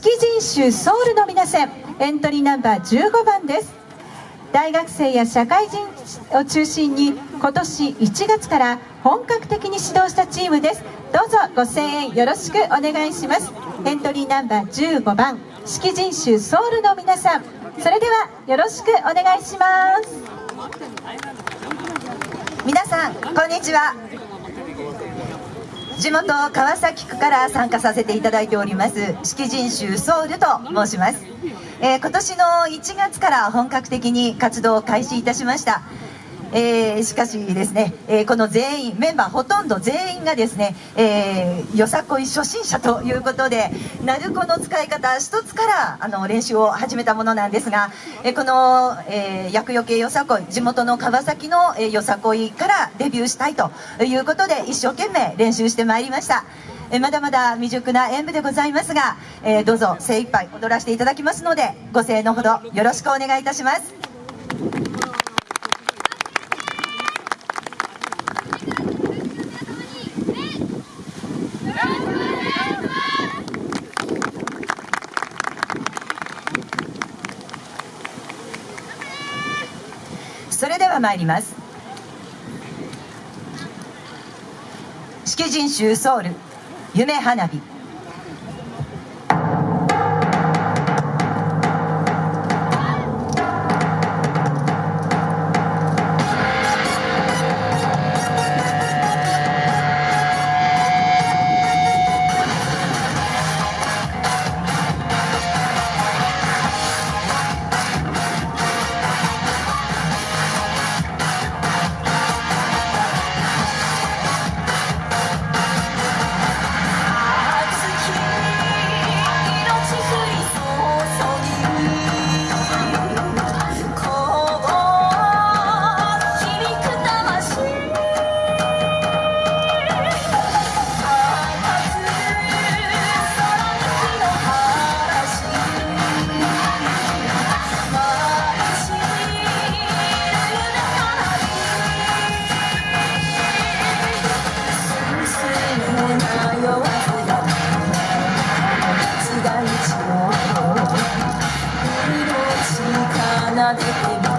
式人種ソウルの皆さんエントリーナンバー15番です。大学生や社会人を中心に今年1月から本格的に指導したチームです。どうぞご声援よろしくお願いします。エントリーナンバー15番式人種ソウルの皆さん。それではよろしくお願いします。皆さんこんにちは。地元川崎区から参加させていただいております式人種ソウルと申します、えー、今年の1月から本格的に活動を開始いたしました。えー、しかしですね、えー、この全員メンバーほとんど全員がですね、えー、よさこい初心者ということで鳴子の使い方一つからあの練習を始めたものなんですが、えー、この、えー、厄除けよさこい地元の川崎の、えー、よさこいからデビューしたいということで一生懸命練習してまいりました。えまだまだ未熟な演舞でございますが、えー、どうぞ精一杯踊らせていただきますのでご声援のほどよろしくお願いいたします。それでは参ります。式人衆ソウル夢花火。奏でてみ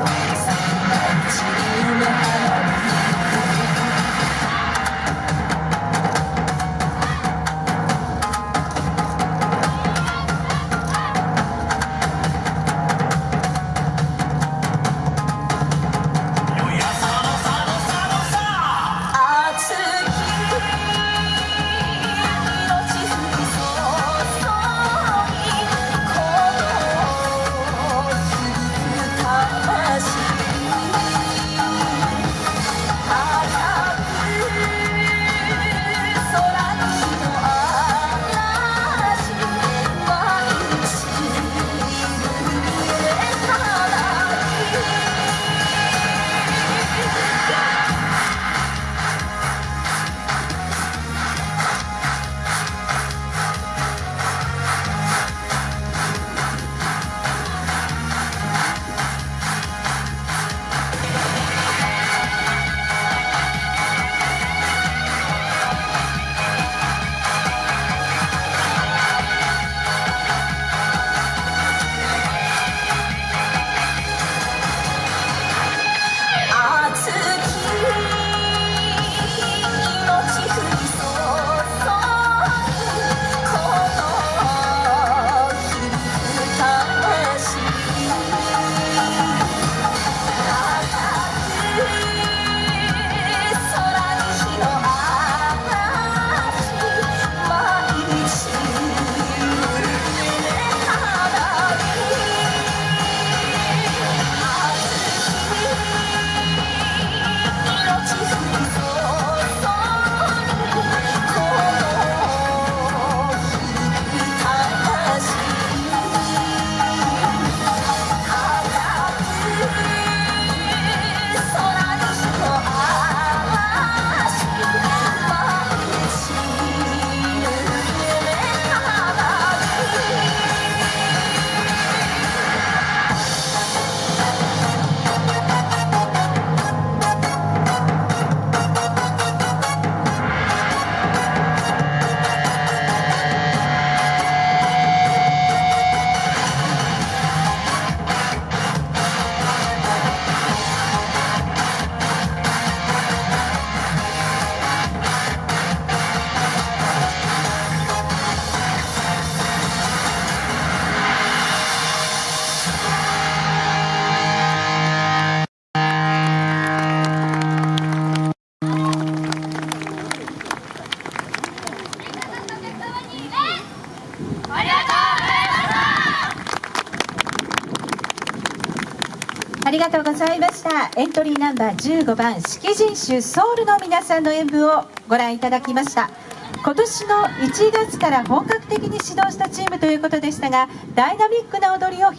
ありがとうございました。エントリーナンバー15番式人種ソウルの皆さんの演舞をご覧いただきました。今年の1月から本格的に始動したチームということでしたがダイナミックな踊りを